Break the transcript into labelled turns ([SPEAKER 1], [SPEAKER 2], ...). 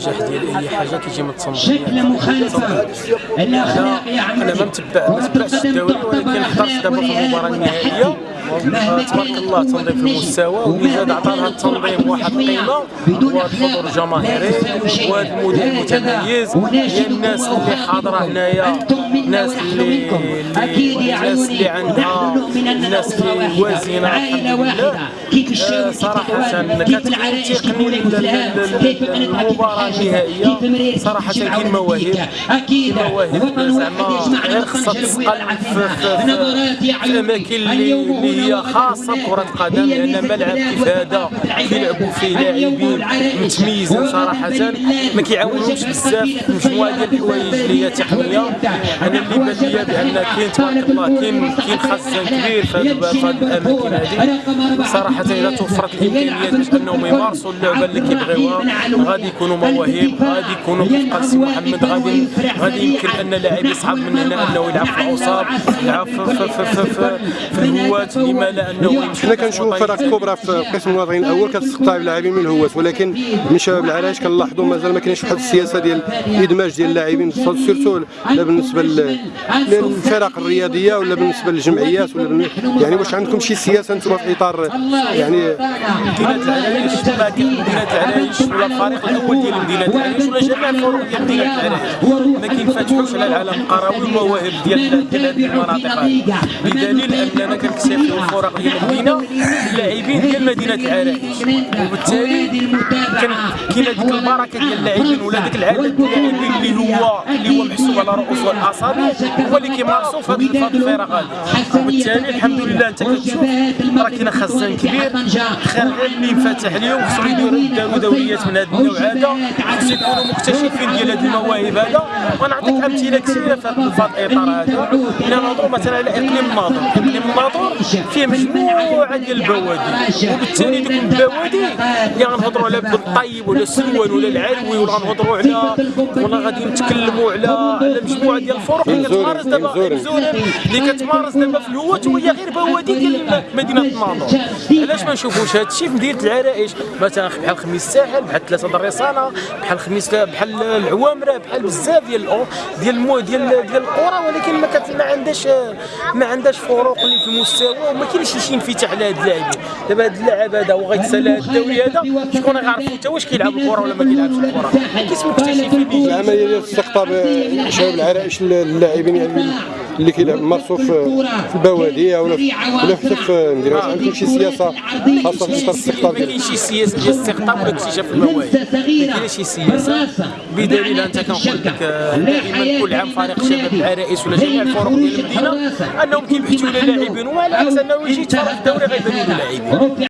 [SPEAKER 1] النجاح ديال اي حاجة كيجي من التنظيم
[SPEAKER 2] شكل مخالفة. الأخلاق يا
[SPEAKER 1] أنا ما متبع ما تبعش حضرت دابا في المباراة النهائية. آه، تبارك الله تنظيم في المستوى. زاد عطى لها التنظيم واحد القيمه وهذا الحضور الجماهيري. وهذا المدير المتميز. هي الناس اللي حاضرة هنايا. الناس اللي الناس اللي عندها الناس اللي
[SPEAKER 2] وازنة
[SPEAKER 1] المباراة
[SPEAKER 2] الحاجة
[SPEAKER 1] النهائية
[SPEAKER 2] كيف مريت
[SPEAKER 1] صراحة
[SPEAKER 2] كيف
[SPEAKER 1] كاين مواهب. كاين مواهب.
[SPEAKER 2] وطن
[SPEAKER 1] زعما غير خصها تسقل في- الأماكن اللي هي. القدم
[SPEAKER 2] هي
[SPEAKER 1] لأن
[SPEAKER 2] ميزة
[SPEAKER 1] ملعب كيف هذا. كيلعبوا فيه لاعبين متميزين
[SPEAKER 2] بالله
[SPEAKER 1] ما كيعاونوش بزاف مجموعة ديال الحوايج اللي هي تقنية أنا اللي بأن ليا بأن كاين تبارك الله كاين كاين خزان كبير في هذه في هذه. صراحة إذا توفرت الإمكانيات باش أنهم يمارسوا اللعبة اللي كيبغيوها. غادي يكونوا مواهب غادي يكونوا كيف سي محمد غادي غادي يمكن أن لاعب يصعب من هنا أنه يلعب في الأوساط يلعب في في في في, في, في الهواة لما لا أنه يمشي
[SPEAKER 3] حنا كنشوفوا فرق كبرى في قسم الوطني الأول كتستقطع اللاعبين من الهواة ولكن من شباب العرايش كنلاحظوا مازال ما كاينش واحد السياسة ديال إدماج ديال اللاعبين surtout لا بالنسبة لل- للفرق الرياضية ولا بالنسبة للجمعيات ولا يعني واش عندكم شي سياسة أنتم في إطار يعني
[SPEAKER 1] مدينة العرايش ما ولا الفريق الأول ديال مدينة العرايش ولا جميع الفرق ديال مدينة العرايش. ما كينفتحوش على العالم القروي والمواهب ديال هذه المناطق. بدليل أننا كنكتشفوا الفرق ديال المدينة. اللاعبين ديال مدينة العرايش وبالتالي كان كاينة ديك البركة ديال اللاعبين ولا ديك العدد ديال اللاعبين اللي هو اللي هو محسوب على رؤوس الاصابع هو اللي كيمارسوا في هذه الفرق هذه وبالتالي الحمد لله أنت كتشوف راه كاين خزان كبير خير غير اللي ينفتح اليوم خصهم يديروا دوريات من هذا النوع هذا خصهم يكونوا مكتشفين ديال هذه المواهب هذا. ونعطيك أمثلة كثيرة في هذا الاطار هذا. إلى نهضروا مثلا على إقليم الناظور إقليم الناظور فيه مجموعة ديال البوادي. وبالتالي دوك البوادي اللي غنهضروا على بالطيب ولا السلوان ولا العلوي ولا غنهضروا على ولا غادي نتكلموا على على مجموعه ديال الفرق اللي كتمارس دابا اللي كتمارس دابا في الهوات وهي غير بوادي ديال مدينة الناظور علاش ما نشوفوش؟ هذا الشيء في مدينة العرائش. مثلا بحال خميس الساحل بحال ثلاثة الرصانه بحال خميس بحال العوامرة بحال بزاف ديال ديال المو ديال ديال القرى ولكن ما كت ما عندهاش ما عندهاش فروق اللي في المستوى وما كاينش شي انفتاح على هاد اللاعبين. دابا هاد اللاعب هذا هو غيتسالى هاد الدوري هذا. شكون غيعرفوا حتى واش كيلعب الكرة ولا ما كيلعبش الكرة؟ كيس مكتشفين اللي
[SPEAKER 3] العملية ديال استقطاب شباب العرائش اللاعبين يعني اللي كيلعب مارسوا في البوادي ولا في ولا حتى في المدينة واش عندكم شي سياسة خاصة في اطار الاستقطاب؟
[SPEAKER 1] ما كاينش شي سياسه ديال الاستقطاب ولا اكتشاف المواهب ما كاينش شي سياسة. بدليل أنت كنقول لك آه، دائما كل عام فريق شباب العرائس ولا جميع الفرق ديال المدينة أنهم كيبحثوا على لاعبين وعلى عكس أنه يجي يتفرج في الدوري غيبانوا له لاعبين